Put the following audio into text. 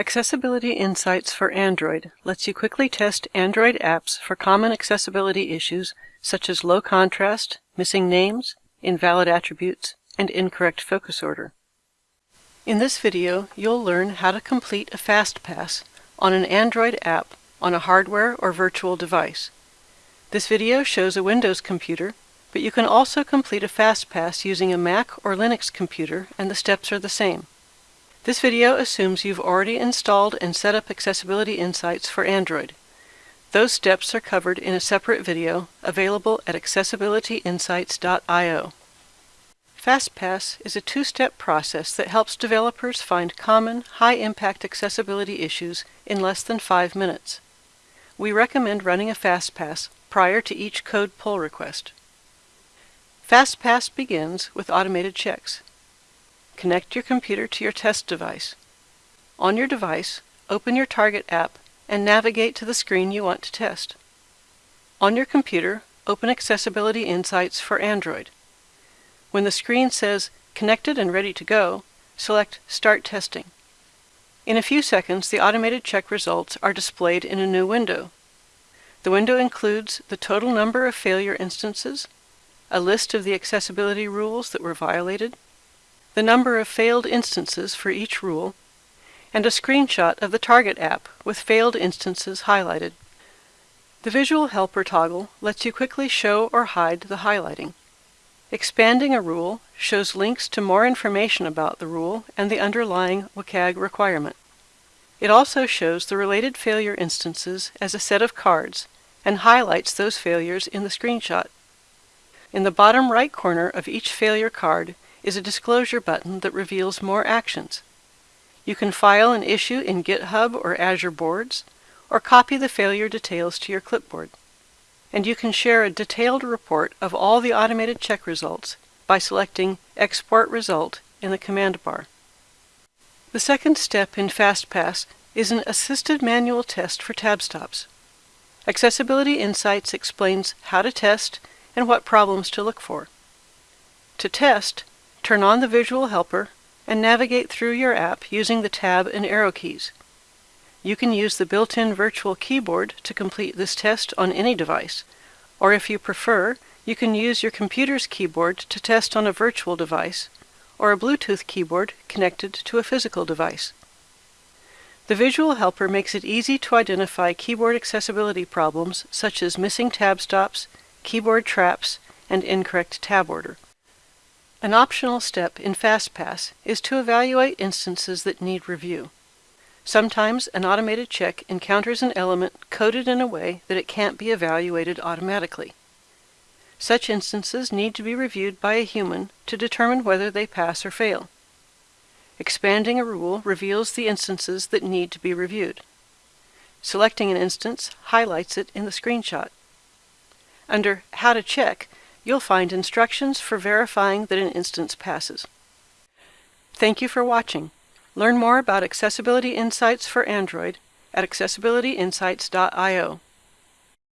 Accessibility Insights for Android lets you quickly test Android apps for common accessibility issues such as low contrast, missing names, invalid attributes, and incorrect focus order. In this video, you'll learn how to complete a FastPass on an Android app on a hardware or virtual device. This video shows a Windows computer, but you can also complete a FastPass using a Mac or Linux computer and the steps are the same. This video assumes you've already installed and set up Accessibility Insights for Android. Those steps are covered in a separate video available at accessibilityinsights.io. FastPass is a two-step process that helps developers find common, high-impact accessibility issues in less than five minutes. We recommend running a FastPass prior to each code pull request. FastPass begins with automated checks. Connect your computer to your test device. On your device, open your target app and navigate to the screen you want to test. On your computer, open Accessibility Insights for Android. When the screen says Connected and Ready to Go, select Start Testing. In a few seconds, the automated check results are displayed in a new window. The window includes the total number of failure instances, a list of the accessibility rules that were violated, the number of failed instances for each rule, and a screenshot of the target app with failed instances highlighted. The Visual Helper toggle lets you quickly show or hide the highlighting. Expanding a rule shows links to more information about the rule and the underlying WCAG requirement. It also shows the related failure instances as a set of cards and highlights those failures in the screenshot. In the bottom right corner of each failure card is a disclosure button that reveals more actions. You can file an issue in GitHub or Azure Boards, or copy the failure details to your clipboard. And you can share a detailed report of all the automated check results by selecting Export Result in the command bar. The second step in FastPass is an assisted manual test for tab stops. Accessibility Insights explains how to test and what problems to look for. To test, Turn on the visual helper and navigate through your app using the tab and arrow keys. You can use the built-in virtual keyboard to complete this test on any device, or if you prefer, you can use your computer's keyboard to test on a virtual device, or a Bluetooth keyboard connected to a physical device. The visual helper makes it easy to identify keyboard accessibility problems such as missing tab stops, keyboard traps, and incorrect tab order. An optional step in FastPass is to evaluate instances that need review. Sometimes an automated check encounters an element coded in a way that it can't be evaluated automatically. Such instances need to be reviewed by a human to determine whether they pass or fail. Expanding a rule reveals the instances that need to be reviewed. Selecting an instance highlights it in the screenshot. Under How to Check, you'll find instructions for verifying that an instance passes. Thank you for watching. Learn more about Accessibility Insights for Android at accessibilityinsights.io.